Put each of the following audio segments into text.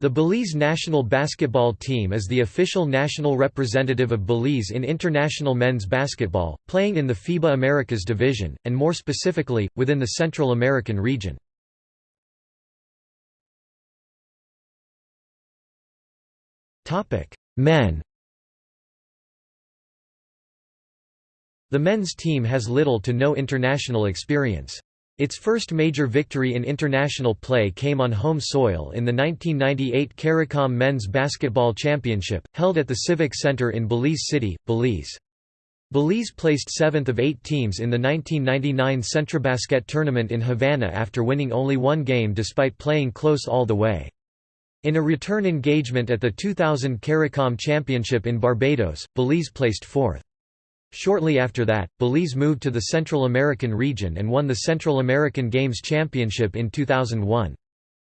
The Belize national basketball team is the official national representative of Belize in international men's basketball, playing in the FIBA Americas division, and more specifically, within the Central American region. Men The men's team has little to no international experience. Its first major victory in international play came on home soil in the 1998 CARICOM Men's Basketball Championship, held at the Civic Center in Belize City, Belize. Belize placed seventh of eight teams in the 1999 Centrobasket tournament in Havana after winning only one game despite playing close all the way. In a return engagement at the 2000 CARICOM Championship in Barbados, Belize placed fourth. Shortly after that, Belize moved to the Central American region and won the Central American Games Championship in 2001.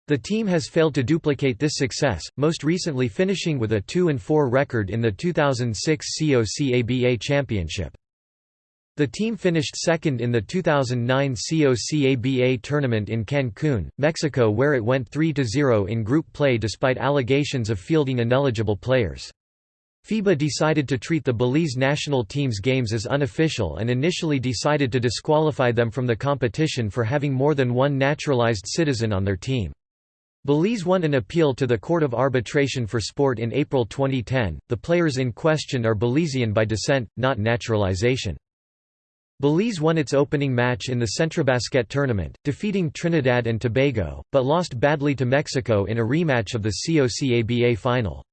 The team has failed to duplicate this success, most recently finishing with a 2–4 record in the 2006 COCABA Championship. The team finished second in the 2009 COCABA tournament in Cancun, Mexico where it went 3–0 in group play despite allegations of fielding ineligible players. FIBA decided to treat the Belize national team's games as unofficial and initially decided to disqualify them from the competition for having more than one naturalized citizen on their team. Belize won an appeal to the Court of Arbitration for Sport in April 2010. The players in question are Belizean by descent, not naturalization. Belize won its opening match in the Centrobasket tournament, defeating Trinidad and Tobago, but lost badly to Mexico in a rematch of the COCABA final.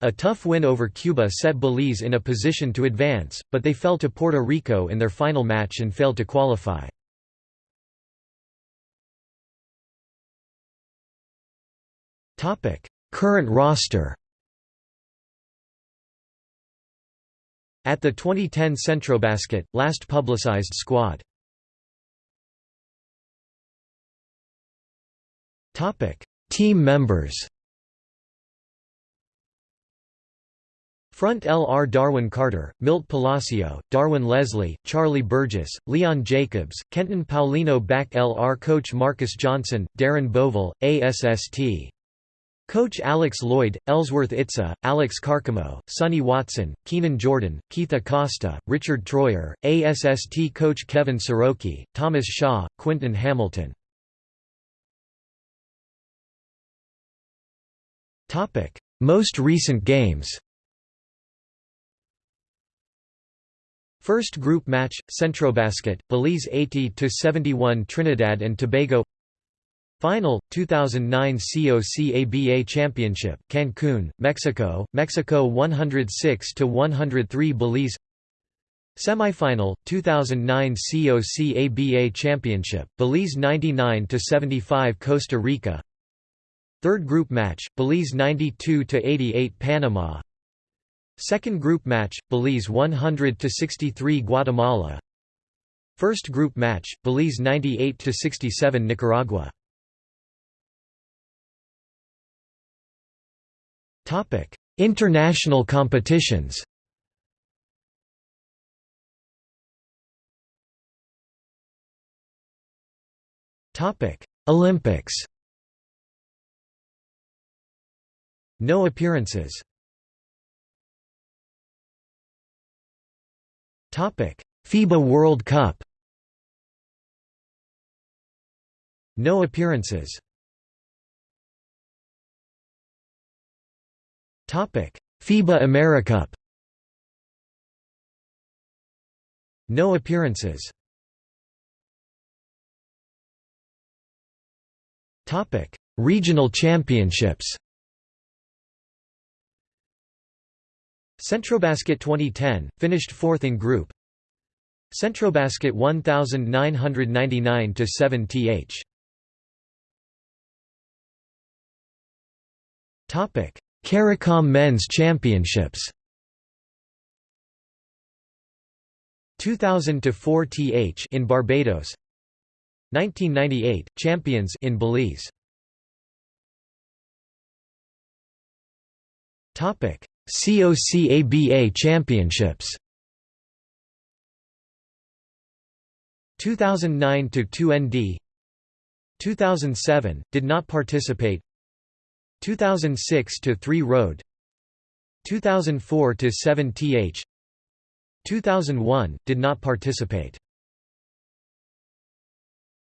A tough win over Cuba set Belize in a position to advance, but they fell to Puerto Rico in their final match and failed to qualify. Current roster At the 2010 Centrobasket, last publicized squad. Team members Front L.R. Darwin Carter, Milt Palacio, Darwin Leslie, Charlie Burgess, Leon Jacobs, Kenton Paulino Back L.R. Coach Marcus Johnson, Darren Bovell, ASST. Coach Alex Lloyd, Ellsworth Itza, Alex Carcamo, Sonny Watson, Keenan Jordan, Keith Acosta, Richard Troyer, ASST coach Kevin Soroki, Thomas Shaw, Quinton Hamilton. Most recent games First group match, Centrobasket, Belize 80–71 Trinidad and Tobago. Final, 2009 COCABA Championship, Cancun, Mexico, Mexico 106–103 Belize. Semifinal, 2009 COCABA Championship, Belize 99–75 Costa Rica. Third group match, Belize 92–88 Panama Second group match, Belize 100–63 Guatemala. First group match, Belize 98–67 Nicaragua. International competitions. Olympics. No appearances FIBA World Cup. No appearances. FIBA AmeriCup No appearances. Topic. Regional championships Centrobasket 2010, finished fourth in group. Centrobasket 1999–7 th. Topic: CARICOM Men's Championships. 2000 to 4 th in Barbados. 1998 champions in Belize. Topic COCABA Championships. 2009 to 2ND 2007 did not participate. 2006 to 3 Road. 2004 to 7 th 2001 did not participate